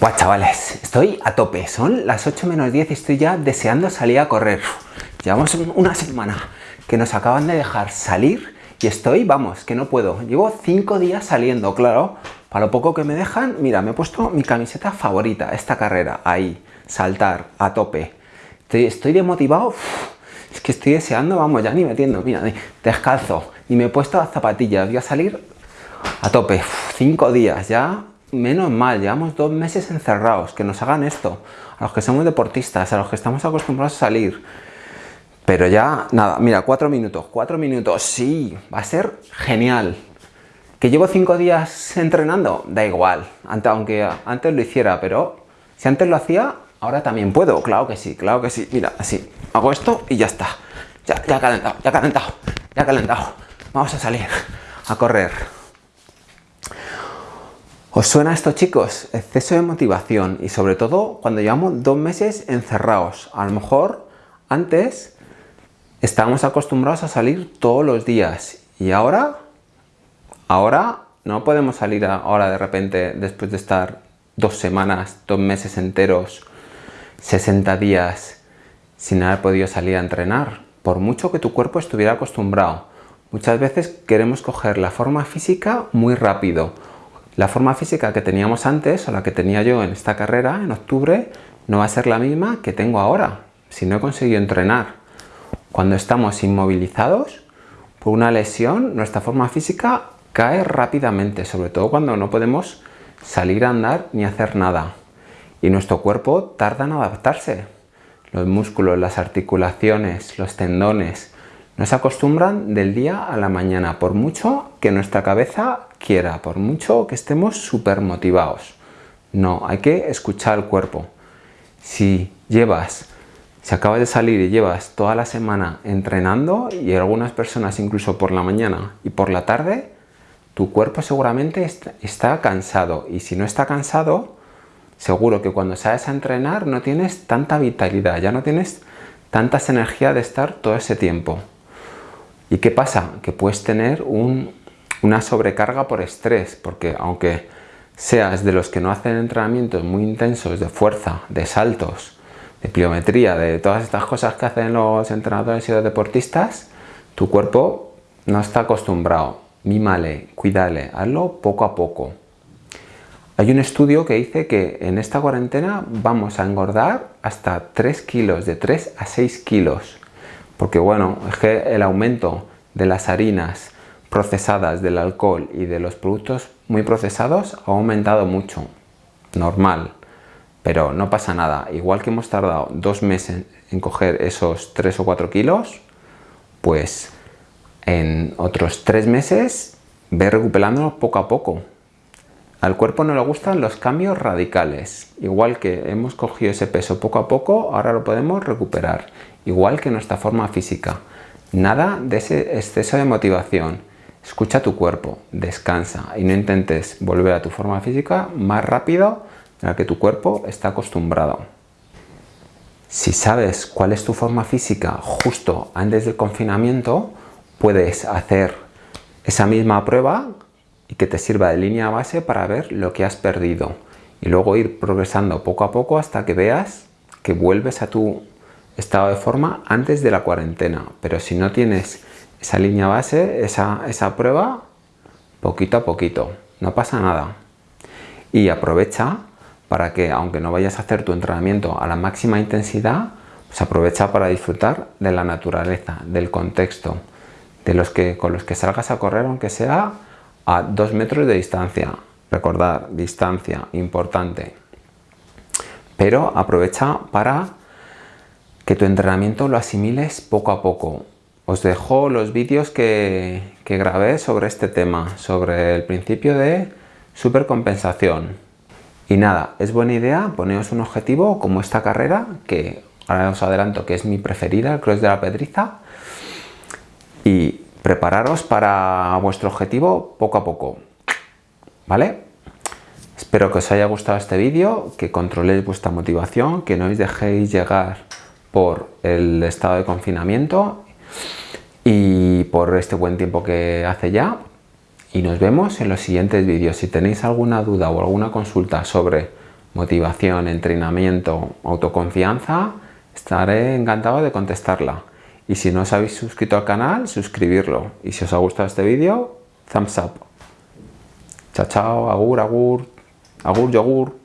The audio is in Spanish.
Buah, chavales, estoy a tope. Son las 8 menos 10 y estoy ya deseando salir a correr. Llevamos una semana que nos acaban de dejar salir y estoy, vamos, que no puedo. Llevo 5 días saliendo, claro. Para lo poco que me dejan, mira, me he puesto mi camiseta favorita, esta carrera, ahí, saltar, a tope. Estoy, estoy demotivado, es que estoy deseando, vamos, ya ni metiendo, mira, descalzo. Y me he puesto las zapatillas, voy a salir a tope. 5 días ya, menos mal, llevamos dos meses encerrados, que nos hagan esto, a los que somos deportistas, a los que estamos acostumbrados a salir. Pero ya, nada, mira, cuatro minutos, cuatro minutos, sí, va a ser genial. ¿Que llevo cinco días entrenando? Da igual, aunque antes lo hiciera, pero si antes lo hacía, ahora también puedo, claro que sí, claro que sí. Mira, así, hago esto y ya está. Ya, ya calentado, ya calentado, ya calentado. Vamos a salir a correr. ¿Os suena esto chicos? Exceso de motivación y sobre todo cuando llevamos dos meses encerrados. A lo mejor antes estábamos acostumbrados a salir todos los días y ahora, ahora no podemos salir ahora de repente después de estar dos semanas, dos meses enteros, 60 días sin haber podido salir a entrenar. Por mucho que tu cuerpo estuviera acostumbrado. Muchas veces queremos coger la forma física muy rápido la forma física que teníamos antes o la que tenía yo en esta carrera en octubre no va a ser la misma que tengo ahora si no he conseguido entrenar. Cuando estamos inmovilizados por una lesión, nuestra forma física cae rápidamente, sobre todo cuando no podemos salir a andar ni hacer nada. Y nuestro cuerpo tarda en adaptarse. Los músculos, las articulaciones, los tendones, no se acostumbran del día a la mañana, por mucho que nuestra cabeza quiera, por mucho que estemos súper motivados. No, hay que escuchar al cuerpo. Si llevas, si acabas de salir y llevas toda la semana entrenando y algunas personas incluso por la mañana y por la tarde, tu cuerpo seguramente está cansado y si no está cansado, seguro que cuando sales a entrenar no tienes tanta vitalidad, ya no tienes tantas energía de estar todo ese tiempo. ¿Y qué pasa? Que puedes tener una sobrecarga por estrés, porque aunque seas de los que no hacen entrenamientos muy intensos de fuerza, de saltos, de pliometría, de todas estas cosas que hacen los entrenadores y los deportistas, tu cuerpo no está acostumbrado. Mímale, cuídale, hazlo poco a poco. Hay un estudio que dice que en esta cuarentena vamos a engordar hasta 3 kilos, de 3 a 6 kilos porque bueno, es que el aumento de las harinas procesadas, del alcohol y de los productos muy procesados ha aumentado mucho, normal, pero no pasa nada, igual que hemos tardado dos meses en coger esos 3 o 4 kilos, pues en otros tres meses ve recuperándolo poco a poco. Al cuerpo no le gustan los cambios radicales, igual que hemos cogido ese peso poco a poco, ahora lo podemos recuperar igual que nuestra forma física. Nada de ese exceso de motivación. Escucha tu cuerpo, descansa y no intentes volver a tu forma física más rápido de la que tu cuerpo está acostumbrado. Si sabes cuál es tu forma física justo antes del confinamiento, puedes hacer esa misma prueba y que te sirva de línea base para ver lo que has perdido y luego ir progresando poco a poco hasta que veas que vuelves a tu estado de forma antes de la cuarentena. Pero si no tienes esa línea base, esa, esa prueba, poquito a poquito, no pasa nada. Y aprovecha para que, aunque no vayas a hacer tu entrenamiento a la máxima intensidad, pues aprovecha para disfrutar de la naturaleza, del contexto, de los que con los que salgas a correr, aunque sea a dos metros de distancia. Recordar, distancia, importante. Pero aprovecha para que tu entrenamiento lo asimiles poco a poco. Os dejo los vídeos que, grabé sobre este tema, sobre el principio de supercompensación. Y nada, es buena idea poneros un objetivo como esta carrera, que ahora os adelanto que es mi preferida, el Cross de la Pedriza, y prepararos para vuestro objetivo poco a poco, ¿vale? Espero que os haya gustado este vídeo, que controléis vuestra motivación, que no os dejéis llegar por el estado de confinamiento y por este buen tiempo que hace ya y nos vemos en los siguientes vídeos. Si tenéis alguna duda o alguna consulta sobre motivación, entrenamiento, autoconfianza, estaré encantado de contestarla. Y si no os habéis suscrito al canal, suscribirlo. Y si os ha gustado este vídeo, thumbs up. Chao, chao, agur, agur, agur, yogur.